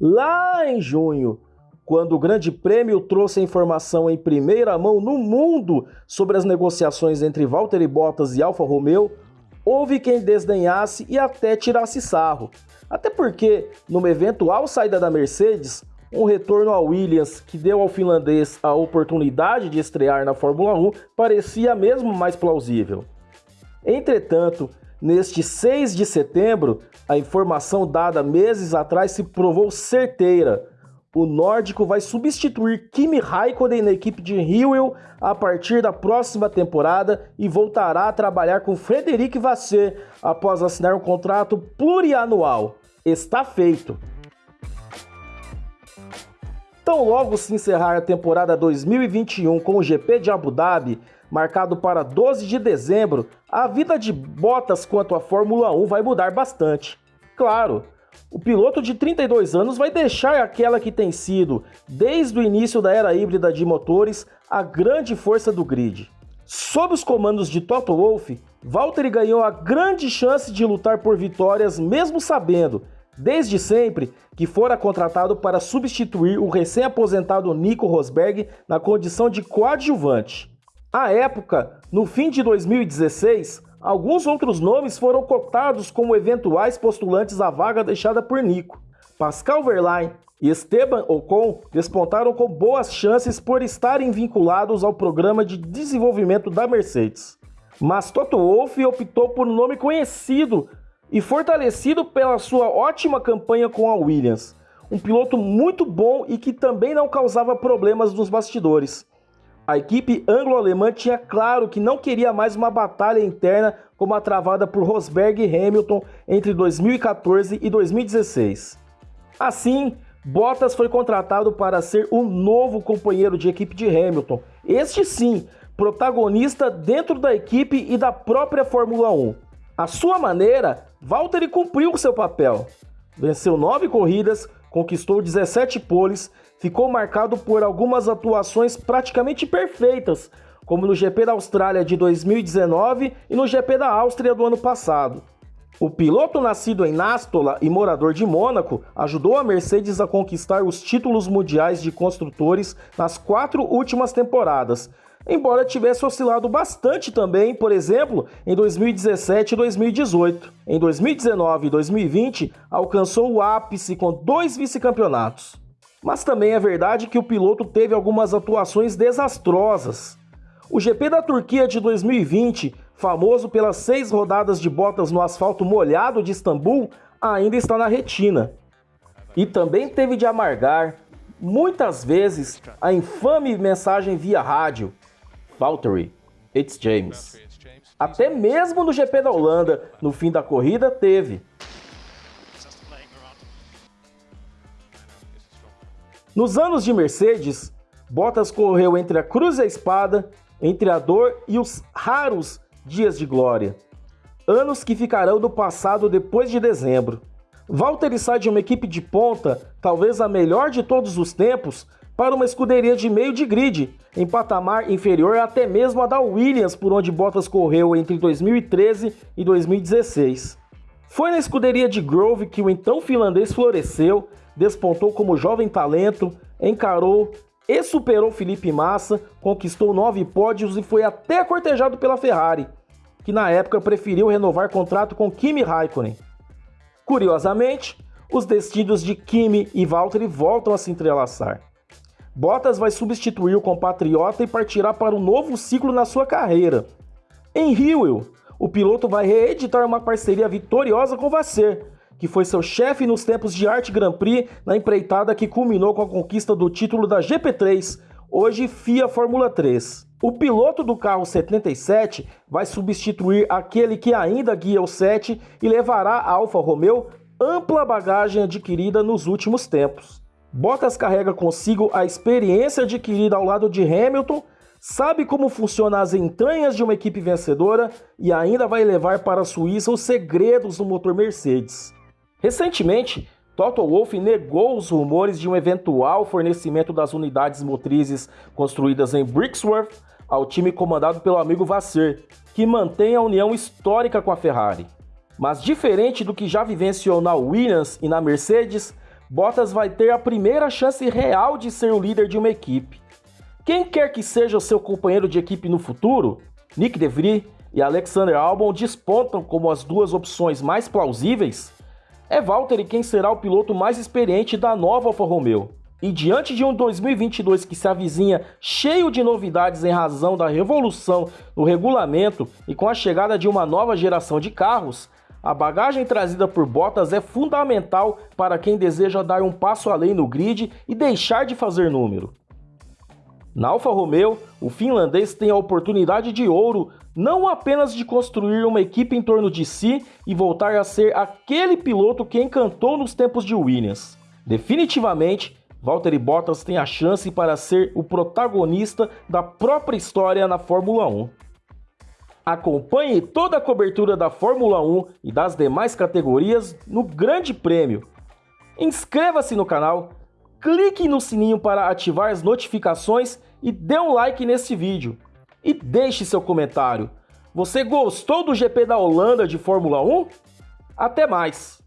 lá em junho, quando o Grande Prêmio trouxe a informação em primeira mão no mundo sobre as negociações entre Valtteri Bottas e Alfa Romeo, houve quem desdenhasse e até tirasse sarro. Até porque, numa eventual saída da Mercedes, um retorno ao Williams que deu ao finlandês a oportunidade de estrear na Fórmula 1 parecia mesmo mais plausível. Entretanto, neste 6 de setembro, a informação dada meses atrás se provou certeira. O nórdico vai substituir Kimi Raikkonen na equipe de Hewell a partir da próxima temporada e voltará a trabalhar com Frederic Vasseur após assinar um contrato plurianual. Está feito. Tão logo se encerrar a temporada 2021 com o GP de Abu Dhabi, marcado para 12 de dezembro, a vida de Bottas quanto à Fórmula 1 vai mudar bastante. Claro, o piloto de 32 anos vai deixar aquela que tem sido, desde o início da era híbrida de motores, a grande força do grid. Sob os comandos de Toto Wolff, Valtteri ganhou a grande chance de lutar por vitórias, mesmo sabendo desde sempre que fora contratado para substituir o recém-aposentado Nico Rosberg na condição de coadjuvante. À época, no fim de 2016, alguns outros nomes foram cotados como eventuais postulantes à vaga deixada por Nico. Pascal Verlaine e Esteban Ocon despontaram com boas chances por estarem vinculados ao programa de desenvolvimento da Mercedes. Mas Toto Wolff optou por um nome conhecido e fortalecido pela sua ótima campanha com a Williams. Um piloto muito bom e que também não causava problemas nos bastidores. A equipe anglo-alemã tinha claro que não queria mais uma batalha interna como a travada por Rosberg e Hamilton entre 2014 e 2016. Assim, Bottas foi contratado para ser o novo companheiro de equipe de Hamilton, este sim, protagonista dentro da equipe e da própria Fórmula 1. A sua maneira, Valtteri cumpriu seu papel. Venceu nove corridas, conquistou 17 poles, ficou marcado por algumas atuações praticamente perfeitas, como no GP da Austrália de 2019 e no GP da Áustria do ano passado. O piloto nascido em Nástola e morador de Mônaco ajudou a Mercedes a conquistar os títulos mundiais de construtores nas quatro últimas temporadas, embora tivesse oscilado bastante também, por exemplo, em 2017 e 2018. Em 2019 e 2020, alcançou o ápice com dois vice-campeonatos. Mas também é verdade que o piloto teve algumas atuações desastrosas. O GP da Turquia de 2020, famoso pelas seis rodadas de botas no asfalto molhado de Istambul, ainda está na retina. E também teve de amargar, muitas vezes, a infame mensagem via rádio, Valtteri, it's James. Até mesmo no GP da Holanda, no fim da corrida, teve. Nos anos de Mercedes, Bottas correu entre a cruz e a espada, entre a dor e os raros dias de glória. Anos que ficarão do passado depois de dezembro. Valtteri sai de uma equipe de ponta, talvez a melhor de todos os tempos, para uma escuderia de meio de grid, em patamar inferior até mesmo a da Williams, por onde Bottas correu entre 2013 e 2016. Foi na escuderia de Grove que o então finlandês floresceu, despontou como jovem talento, encarou e superou Felipe Massa, conquistou nove pódios e foi até cortejado pela Ferrari, que na época preferiu renovar contrato com Kimi Raikkonen. Curiosamente, os destinos de Kimi e Valtteri voltam a se entrelaçar. Bottas vai substituir o compatriota e partirá para um novo ciclo na sua carreira. Em Hewell, o piloto vai reeditar uma parceria vitoriosa com Vasseur, que foi seu chefe nos tempos de Arte Grand Prix na empreitada que culminou com a conquista do título da GP3, hoje FIA Fórmula 3. O piloto do carro 77 vai substituir aquele que ainda guia o 7 e levará a Alfa Romeo ampla bagagem adquirida nos últimos tempos. Bottas carrega consigo a experiência adquirida ao lado de Hamilton, sabe como funcionam as entranhas de uma equipe vencedora e ainda vai levar para a Suíça os segredos do motor Mercedes. Recentemente, Toto Wolff negou os rumores de um eventual fornecimento das unidades motrizes construídas em Brixworth ao time comandado pelo amigo Vasseur, que mantém a união histórica com a Ferrari. Mas diferente do que já vivenciou na Williams e na Mercedes, Bottas vai ter a primeira chance real de ser o líder de uma equipe. Quem quer que seja o seu companheiro de equipe no futuro, Nick DeVries e Alexander Albon despontam como as duas opções mais plausíveis. É Valtteri quem será o piloto mais experiente da nova Alfa Romeo. E diante de um 2022 que se avizinha cheio de novidades em razão da revolução no regulamento e com a chegada de uma nova geração de carros, a bagagem trazida por Bottas é fundamental para quem deseja dar um passo além no grid e deixar de fazer número. Na Alfa Romeo, o finlandês tem a oportunidade de ouro não apenas de construir uma equipe em torno de si e voltar a ser aquele piloto que encantou nos tempos de Williams. Definitivamente, Valtteri Bottas tem a chance para ser o protagonista da própria história na Fórmula 1. Acompanhe toda a cobertura da Fórmula 1 e das demais categorias no Grande Prêmio. Inscreva-se no canal, clique no sininho para ativar as notificações e dê um like nesse vídeo. E deixe seu comentário. Você gostou do GP da Holanda de Fórmula 1? Até mais!